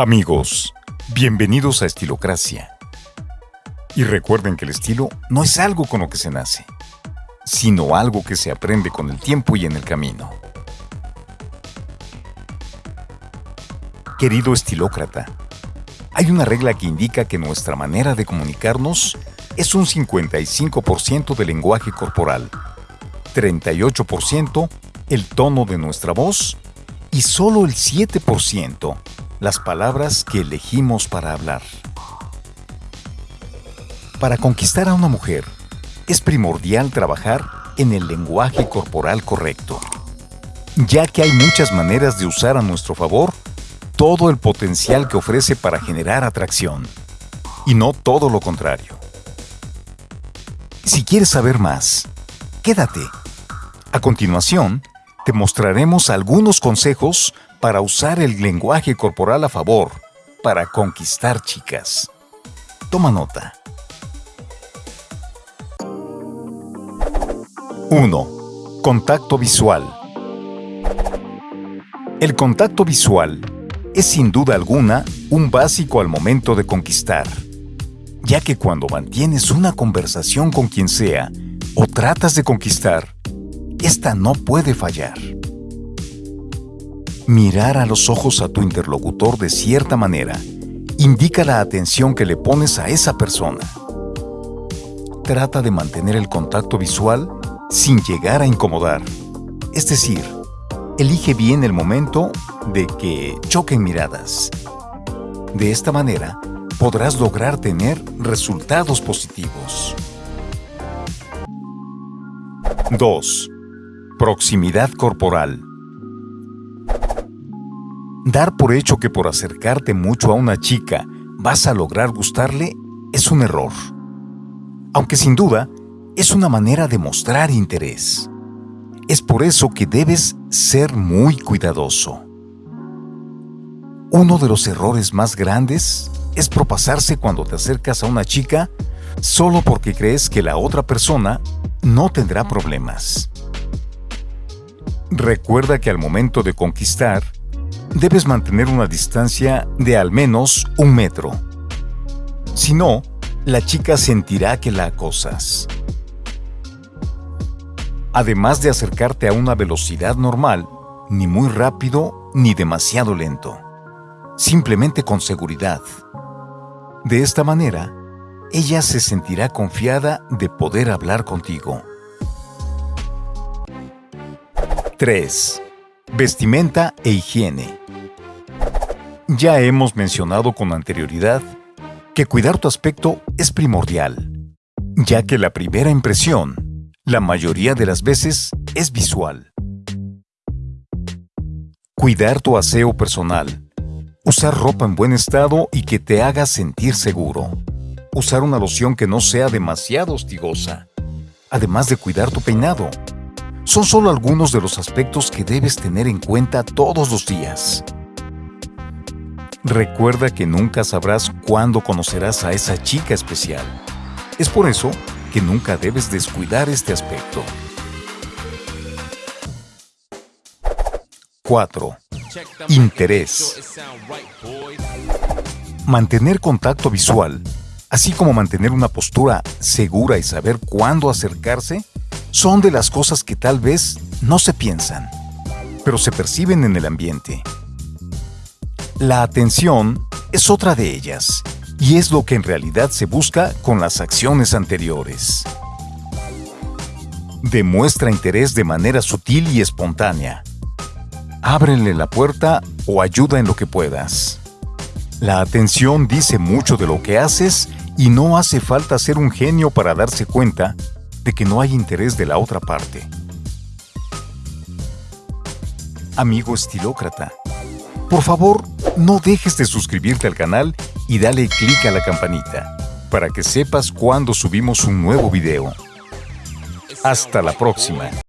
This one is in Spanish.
Amigos, bienvenidos a Estilocracia. Y recuerden que el estilo no es algo con lo que se nace, sino algo que se aprende con el tiempo y en el camino. Querido estilócrata, hay una regla que indica que nuestra manera de comunicarnos es un 55% del lenguaje corporal, 38% el tono de nuestra voz y solo el 7% las palabras que elegimos para hablar. Para conquistar a una mujer, es primordial trabajar en el lenguaje corporal correcto, ya que hay muchas maneras de usar a nuestro favor todo el potencial que ofrece para generar atracción, y no todo lo contrario. Si quieres saber más, quédate. A continuación, te mostraremos algunos consejos para usar el lenguaje corporal a favor para conquistar chicas. Toma nota. 1. Contacto visual. El contacto visual es sin duda alguna un básico al momento de conquistar, ya que cuando mantienes una conversación con quien sea o tratas de conquistar, esta no puede fallar mirar a los ojos a tu interlocutor de cierta manera indica la atención que le pones a esa persona. Trata de mantener el contacto visual sin llegar a incomodar. Es decir, elige bien el momento de que choquen miradas. De esta manera, podrás lograr tener resultados positivos. 2. Proximidad corporal. Dar por hecho que por acercarte mucho a una chica vas a lograr gustarle es un error. Aunque sin duda es una manera de mostrar interés. Es por eso que debes ser muy cuidadoso. Uno de los errores más grandes es propasarse cuando te acercas a una chica solo porque crees que la otra persona no tendrá problemas. Recuerda que al momento de conquistar, debes mantener una distancia de al menos un metro. Si no, la chica sentirá que la acosas. Además de acercarte a una velocidad normal, ni muy rápido ni demasiado lento. Simplemente con seguridad. De esta manera, ella se sentirá confiada de poder hablar contigo. 3. Vestimenta e higiene. Ya hemos mencionado con anterioridad que cuidar tu aspecto es primordial, ya que la primera impresión, la mayoría de las veces, es visual. Cuidar tu aseo personal. Usar ropa en buen estado y que te haga sentir seguro. Usar una loción que no sea demasiado hostigosa. Además de cuidar tu peinado. Son solo algunos de los aspectos que debes tener en cuenta todos los días. Recuerda que nunca sabrás cuándo conocerás a esa chica especial. Es por eso que nunca debes descuidar este aspecto. 4. Interés. Mantener contacto visual, así como mantener una postura segura y saber cuándo acercarse, son de las cosas que tal vez no se piensan, pero se perciben en el ambiente. La atención es otra de ellas, y es lo que en realidad se busca con las acciones anteriores. Demuestra interés de manera sutil y espontánea. Ábrele la puerta o ayuda en lo que puedas. La atención dice mucho de lo que haces y no hace falta ser un genio para darse cuenta de que no hay interés de la otra parte. Amigo estilócrata, por favor, no dejes de suscribirte al canal y dale clic a la campanita para que sepas cuando subimos un nuevo video. Hasta la próxima.